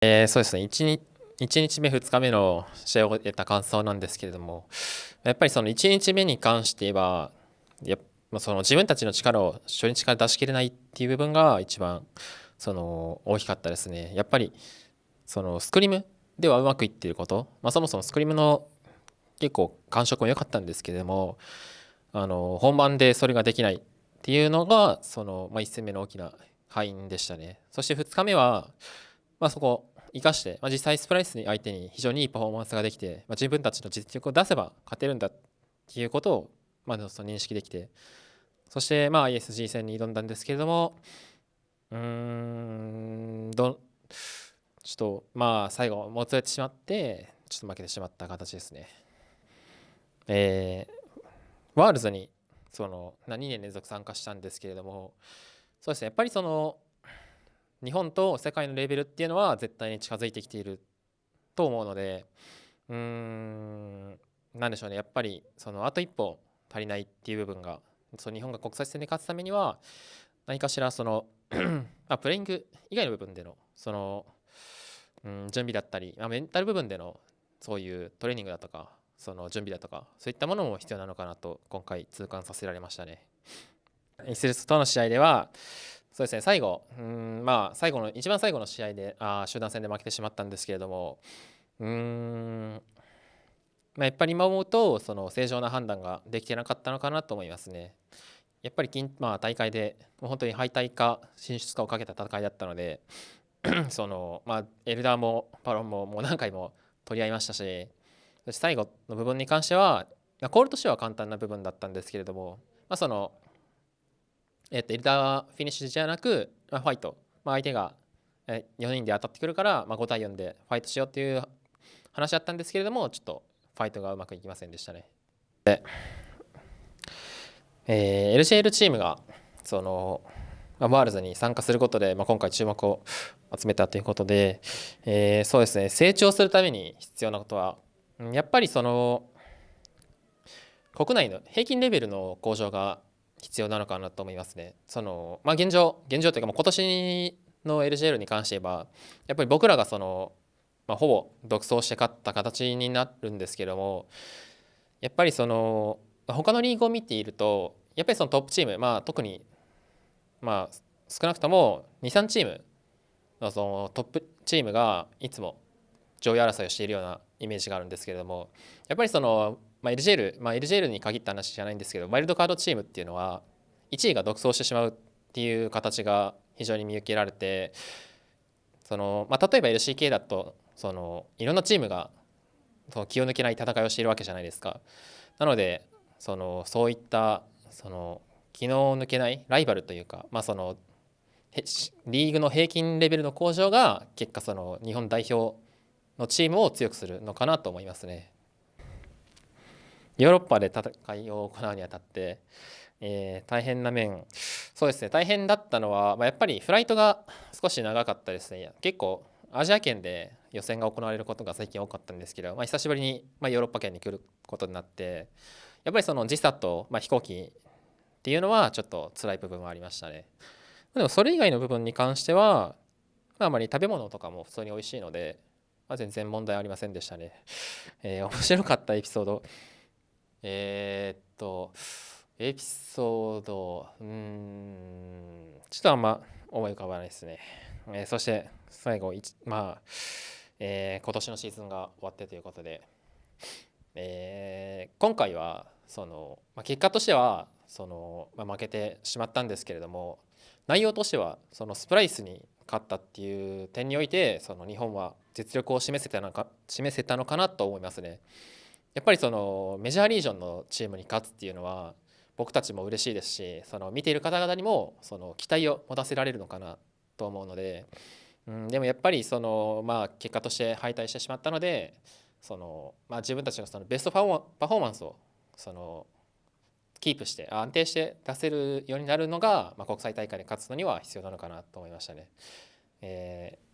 えー、そうですね。1日 ,1 日目2日目の試合を得た感想なんですけれどもやっぱりその1日目に関してはやその自分たちの力を初日から出し切れないっていう部分が一番その大きかったですね。やっぱりそのスクリームではうまくいっていること、まあ、そもそもスクリームの結構感触も良かったんですけれどもあの本番でそれができないっていうのがその、1戦目の大きな敗因でしたね。そして2日目は、まあ、そこ生かして、まあ、実際スプライスに相手に非常にいいパフォーマンスができて、まあ、自分たちの実力を出せば勝てるんだっていうことを、まあ、その認識できてそしてまあ ISG 戦に挑んだんですけれどもうーんどちょっとまあ最後もつれてしまってちょっと負けてしまった形ですね。えー、ワールズにその2年連続参加したんですけれどもそうですねやっぱりその日本と世界のレベルっていうのは絶対に近づいてきていると思うのでうーん何でしょうねやっぱりそのあと一歩足りないっていう部分がその日本が国際戦で勝つためには何かしらその あプレイング以外の部分でのその、うん、準備だったり、まあ、メンタル部分でのそういうトレーニングだとかその準備だとかそういったものも必要なのかなと今回痛感させられましたね。イスルスとの試合ではそうですね最後うんまあ最後の一番最後の試合であ集団戦で負けてしまったんですけれどもうんまあ、やっぱり今思うとその正常な判断ができてなかったのかなと思いますね。やっぱり金まあ、大会でもう本当に敗退か進出かをかけた戦いだったので その、まあ、エルダーもバロンももう何回も取り合いましたし最後の部分に関してはコールとしては簡単な部分だったんですけれども、まあ、その、えっとエルダーフィニッシュじゃなく、まあ、ファイト、まあ、相手が4人で当たってくるから、まあ、5対4でファイトしようっていう話だったんですけれどもちょっとファイトがうまくいきませんでしたね。で、えー、LCL チームがその、まあ、ワールズに参加することで、まあ、今回注目を集めたということで、えー、そうですね成長するために必要なことはやっぱりその国内の平均レベルの向上が必要なのかなと思いますね。そのまあ、現状現状というかもう今年の LGL に関して言えばやっぱり僕らがそのまあ、ほぼ独走して勝った形になるんですけどもやっぱりその他のリーグを見ているとやっぱりそのトップチーム、まあ、特に、まあ、少なくとも23チームのそのトップチームがいつも上位争いをしているようなイメージがあるんですけれどもやっぱりその、まあ、LGL、まあ、LGL に限った話じゃないんですけどワイルドカードチームっていうのは1位が独走してしまうっていう形が非常に見受けられてその、まあ、例えば LCK だとそのいろんなチームがその気を抜けない戦いをしているわけじゃないですか。なのでそのそういったその気の抜けないライバルというか、まあ、そのリーグの平均レベルの向上が結果その日本代表のチームを強くするのかなと思いますね。ヨーロッパで戦いを行うにあたって、えー、大変な面。そうですね。大変だったのは、まあ、やっぱりフライトが少し長かったですね。結構アジア圏で予選が行われることが最近多かったんですけど、まあ、久しぶりに、まあ、ヨーロッパ圏に来ることになってやっぱりその時差と、まあ、飛行機っていうのはちょっと辛い部分はありましたね。でもそれ以外の部分に関しては、まあ、あまり食べ物とかも普通に美味しいので、まあ、全然問題ありませんでしたね、えー、面白かったエピソード。えー、っとエピソードうんちょっとあんま思い浮かばないですね、えー、そして最後まあえー、今年のシーズンが終わってということで、えー、今回はその、まあ、結果としてはその、まあ、負けてしまったんですけれども内容としてはそのスプライスに勝ったっていう点においてその日本は実力を示せたのか示せたのかなと思いますね。やっぱりそのメジャーリージョンのチームに勝つっていうのは僕たちも嬉しいですしその見ている方々にもその期待を持たせられるのかなと思うので。うん、でもやっぱりその、まあ、結果として敗退してしまったのでその、まあ、自分たちのそのベストパフォーマンスをそのキープして安定して出せるようになるのが、まあ、国際大会で勝つのには必要なのかなと思いましたね。えー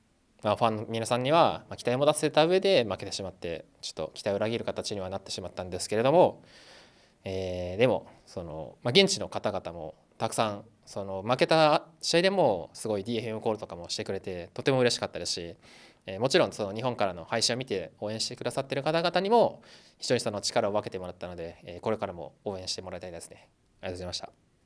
まあ、ファンの皆さんには、期待も出せた上で負けてしまってちょっと期待を裏切る形にはなってしまったんですけれども、えー、でもその、まあ、現地の方々もたくさんその負けた試合でもすごい DFM コールとかもしてくれてとても嬉しかったですし、えー、もちろんその日本からの配信を見て応援してくださってる方々にも非常にその力を分けてもらったので、えー、これからも応援してもらいたいですね。ありがとうございました。